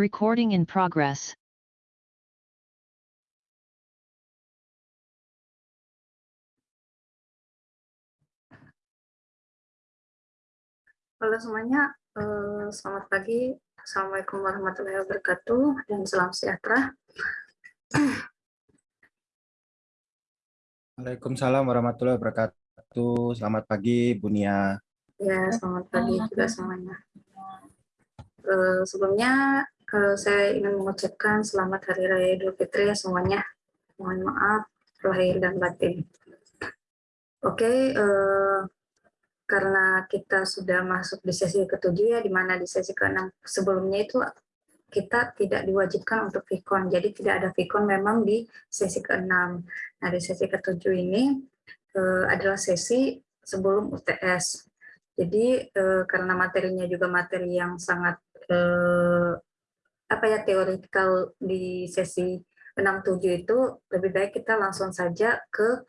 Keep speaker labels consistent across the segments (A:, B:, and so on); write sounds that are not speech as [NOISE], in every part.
A: Recording in progress.
B: Halo semuanya, eh, selamat pagi. Assalamualaikum warahmatullahi wabarakatuh dan salam sejahtera.
C: Waalaikumsalam warahmatullahi wabarakatuh. Selamat pagi, Bunia.
B: Ya, selamat pagi juga semuanya. Eh, sebelumnya saya ingin mengucapkan selamat Hari Raya Idul Fitri ya semuanya. Mohon maaf lahir dan batin. Oke, eh, karena kita sudah masuk di sesi ketujuh ya, di mana di sesi keenam sebelumnya itu kita tidak diwajibkan untuk vikon, jadi tidak ada vikon memang di sesi keenam. Nah di sesi ketujuh ini eh, adalah sesi sebelum UTS. Jadi eh, karena materinya juga materi yang sangat eh, apa ya teoretikal di sesi 67 itu lebih baik kita langsung saja ke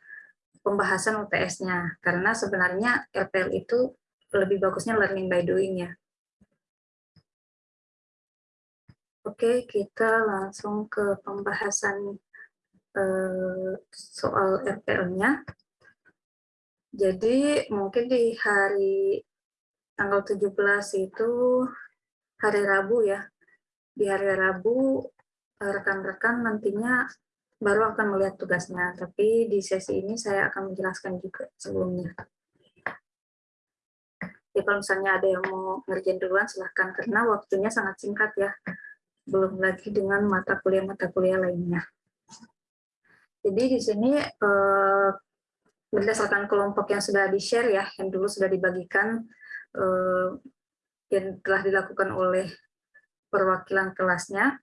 B: pembahasan UTS-nya karena sebenarnya LPL itu lebih bagusnya learning by doing ya. Oke, kita langsung ke pembahasan eh, soal RPL-nya. Jadi mungkin di hari tanggal 17 itu hari Rabu ya. Di hari Rabu eh, rekan-rekan nantinya baru akan melihat tugasnya, tapi di sesi ini saya akan menjelaskan juga sebelumnya. Ya, kalau misalnya ada yang mau ngerjain duluan, silahkan, karena waktunya sangat singkat ya. Belum lagi dengan mata kuliah-mata kuliah lainnya. Jadi di sini eh, berdasarkan kelompok yang sudah di-share ya, yang dulu sudah dibagikan, eh, yang telah dilakukan oleh perwakilan kelasnya,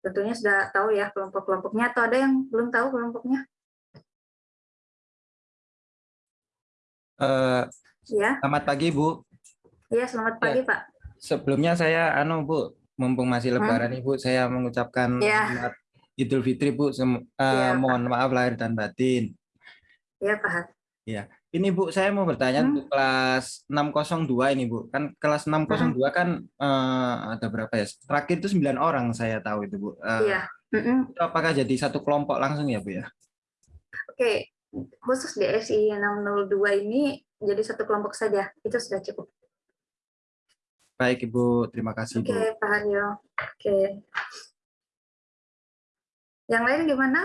B: tentunya sudah tahu ya kelompok-kelompoknya atau ada yang belum tahu kelompoknya?
C: Uh,
B: ya.
C: Selamat pagi, Bu.
B: Iya, selamat pagi, ya. Pak.
C: Sebelumnya saya, anu Bu, mumpung masih lebaran hmm? Ibu, saya mengucapkan
B: ya.
C: selamat Idul Fitri, Bu. Sem uh, ya, mohon maaf lahir dan batin.
B: Iya, Pak.
C: Iya. Ini Bu, saya mau bertanya hmm. untuk kelas 602 ini Bu. Kan kelas 602 hmm. kan uh, ada berapa ya? Terakhir itu 9 orang saya tahu itu Bu. Uh,
B: iya. Mm
C: Itu apakah jadi satu kelompok langsung ya Bu ya?
B: Oke, khusus di SI 602 ini jadi satu kelompok saja. Itu sudah cukup.
C: Baik Ibu, terima kasih
B: Oke, Bu. Pak Haryo. Oke. Yang lain gimana?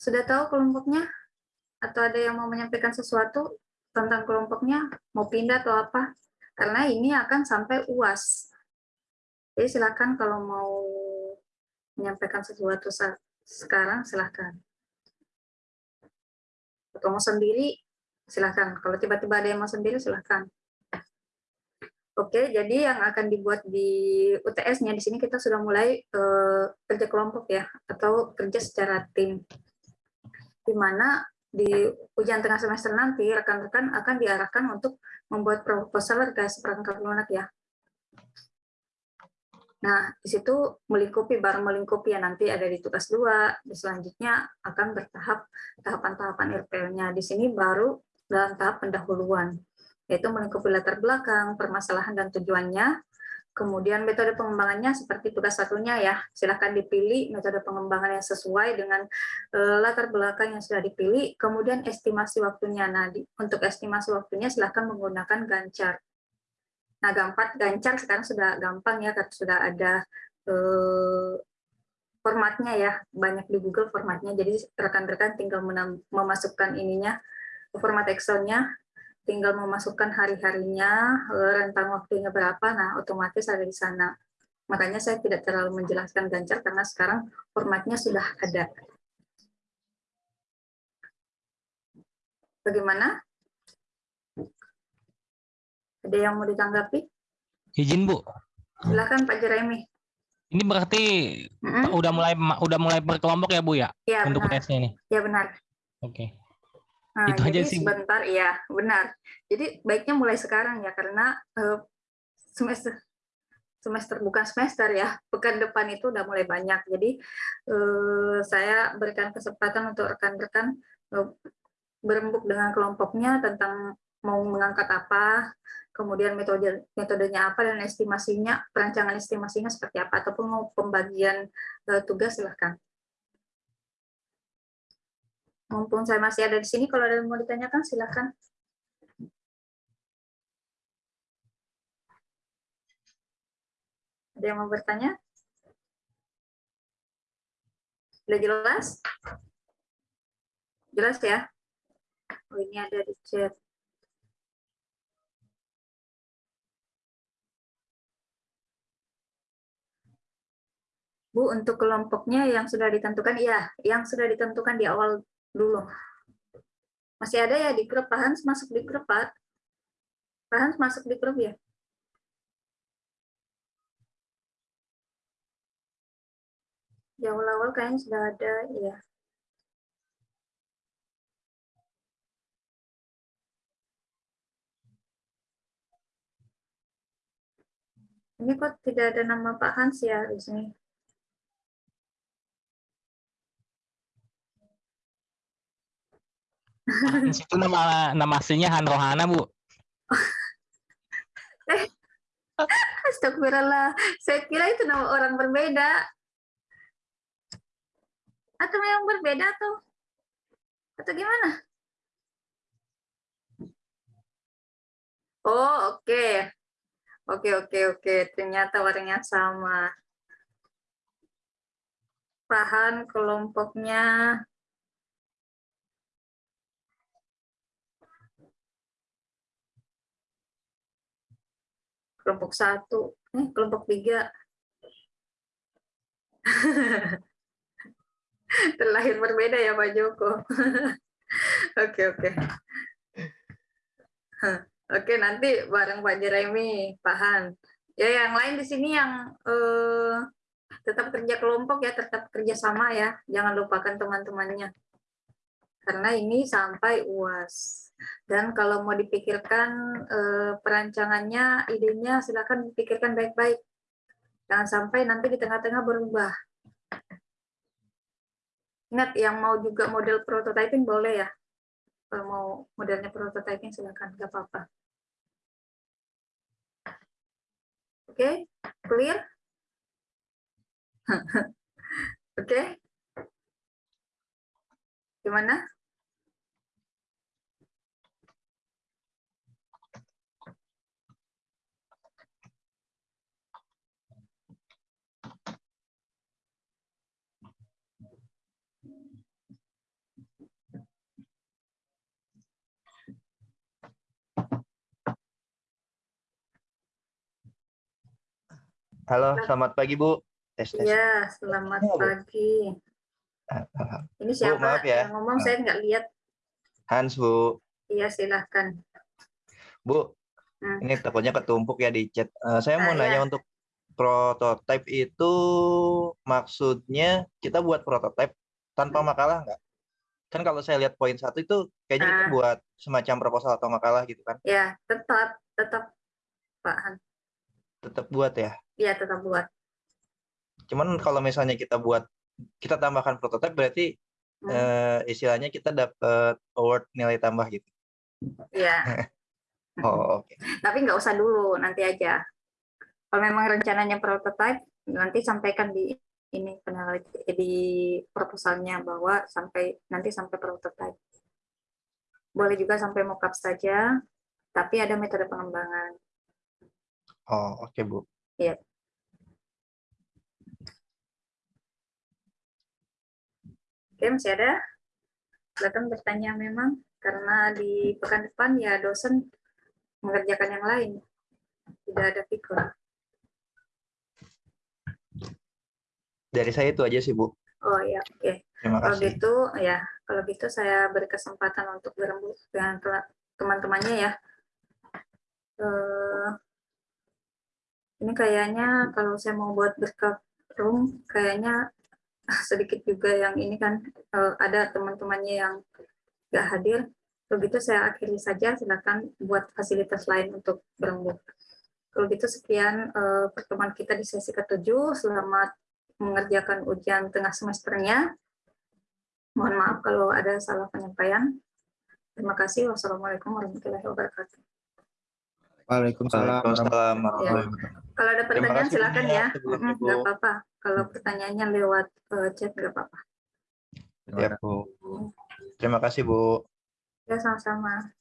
B: Sudah tahu kelompoknya? Atau ada yang mau menyampaikan sesuatu tentang kelompoknya, mau pindah atau apa? Karena ini akan sampai UAS. Jadi silakan kalau mau menyampaikan sesuatu sekarang, silakan. Atau mau sendiri, silakan. Kalau tiba-tiba ada yang mau sendiri, silakan. Oke, jadi yang akan dibuat di UTS-nya di sini kita sudah mulai uh, kerja kelompok ya, atau kerja secara tim. Di mana di ujian tengah semester nanti rekan-rekan akan diarahkan untuk membuat proposal terkait seperangkat lunak ya. Nah, di situ melingkupi, baru melingkupi ya nanti ada di tugas dua, selanjutnya akan bertahap tahapan-tahapan RPL-nya. Di sini baru dalam tahap pendahuluan, yaitu melingkupi latar belakang, permasalahan dan tujuannya, Kemudian metode pengembangannya seperti tugas satunya ya, silahkan dipilih metode pengembangan yang sesuai dengan uh, latar belakang yang sudah dipilih. Kemudian estimasi waktunya, nah di, untuk estimasi waktunya silahkan menggunakan gancar. Nah gampang gancar sekarang sudah gampang ya, karena sudah ada uh, formatnya ya, banyak di Google formatnya, jadi rekan-rekan tinggal memasukkan ininya, format Excel-nya, tinggal memasukkan hari-harinya, eh, rentang waktunya berapa, nah otomatis ada di sana. Makanya saya tidak terlalu menjelaskan gancar karena sekarang formatnya sudah ada. Bagaimana? Ada yang mau ditanggapi?
D: Izin Bu.
B: Silakan Pak Jeremy.
D: Ini berarti -hmm. udah mulai udah mulai berkelompok ya Bu ya?
B: Iya
D: Untuk tesnya ini.
B: Iya benar.
D: Oke. Okay.
B: Nah, itu jadi aja sih. sebentar ya, benar. Jadi baiknya mulai sekarang ya karena uh, semester semester bukan semester ya, pekan depan itu udah mulai banyak. Jadi uh, saya berikan kesempatan untuk rekan-rekan uh, berembuk dengan kelompoknya tentang mau mengangkat apa, kemudian metode metodenya apa dan estimasinya, perancangan estimasinya seperti apa, ataupun mau pembagian uh, tugas silahkan. Mumpung saya masih ada di sini, kalau ada yang mau ditanyakan silahkan. Ada yang mau bertanya? Sudah jelas? Jelas ya? Oh, ini ada di chat. Bu, untuk kelompoknya yang sudah ditentukan, iya, yang sudah ditentukan di awal dulu. Masih ada ya di grup, Pak Hans masuk di grup, Pak? Pak Hans masuk di grup ya? Di awal-awal kayaknya sudah ada, ya. Ini kok tidak ada nama Pak Hans ya di sini?
D: Itu nama nama aslinya Han Rohana, Bu. [LAUGHS]
B: Astagfirullah. Saya kira itu nama orang berbeda. Atau memang berbeda tuh? Atau gimana? Oh, oke. Okay. Oke, oke, oke. Ternyata warnanya sama. Bahan kelompoknya kelompok satu, eh, kelompok tiga. [LAUGHS] Terlahir berbeda ya Pak Joko. [LAUGHS] Oke, oke. [LAUGHS] Oke, nanti bareng Pak Jeremy, Pak Han. Ya, yang lain di sini yang eh, tetap kerja kelompok ya, tetap kerja sama ya. Jangan lupakan teman-temannya. Karena ini sampai UAS. Dan kalau mau dipikirkan eh, perancangannya, idenya silakan dipikirkan baik-baik. Jangan sampai nanti di tengah-tengah berubah. Ingat, yang mau juga model prototyping boleh ya. Kalau mau modelnya prototyping silakan, nggak apa-apa. Oke, okay? clear? [LAUGHS] Oke? Okay? Gimana?
E: Halo, selamat pagi Bu.
B: Tes, tes. Ya, selamat ya, pagi. Ini siapa Bu, maaf ya. yang ngomong? Saya nggak lihat.
E: Hans Bu.
B: Iya, silahkan.
E: Bu, hmm. ini takutnya ketumpuk ya di chat. Uh, saya mau ah, nanya ya. untuk prototipe itu maksudnya kita buat prototipe tanpa hmm. makalah nggak? Kan kalau saya lihat poin satu itu kayaknya ah. kita buat semacam proposal atau makalah gitu kan?
B: Ya, tetap, tetap Pak Han.
E: Tetap buat ya?
B: Iya, tetap buat.
E: Cuman kalau misalnya kita buat, kita tambahkan prototipe berarti hmm. uh, istilahnya kita dapat award nilai tambah gitu.
B: Iya. [LAUGHS]
E: oh, oke. Okay.
B: Tapi nggak usah dulu, nanti aja. Kalau memang rencananya prototipe, nanti sampaikan di ini di proposalnya bahwa sampai nanti sampai prototipe. Boleh juga sampai mockup saja, tapi ada metode pengembangan.
E: Oh, oke, okay, Bu.
B: Iya. Oke, masih ada? Silakan bertanya memang, karena di pekan depan ya dosen mengerjakan yang lain. Tidak ada figur.
E: Dari saya itu aja sih, Bu.
B: Oh ya, oke. Okay. Terima kalau gitu, ya, kalau gitu saya beri kesempatan untuk berembuk dengan teman-temannya ya. Uh, ini kayaknya kalau saya mau buat backup room, kayaknya sedikit juga yang ini kan uh, ada teman-temannya yang nggak hadir. Begitu saya akhiri saja, silakan buat fasilitas lain untuk berembuk. Kalau gitu sekian uh, pertemuan kita di sesi ketujuh. Selamat mengerjakan ujian tengah semesternya. Mohon maaf kalau ada salah penyampaian. Terima kasih. Wassalamualaikum warahmatullahi wabarakatuh.
C: Waalaikumsalam.
E: Waalaikumsalam warahmatullahi wabarakatuh.
B: Kalau ada pertanyaan
E: kasih
B: silakan ya.
E: Bu.
B: nggak apa-apa. Kalau pertanyaannya lewat eh, chat nggak apa-apa.
C: Terima
E: Ya, Bu. Terima kasih, Bu.
B: Ya sama-sama.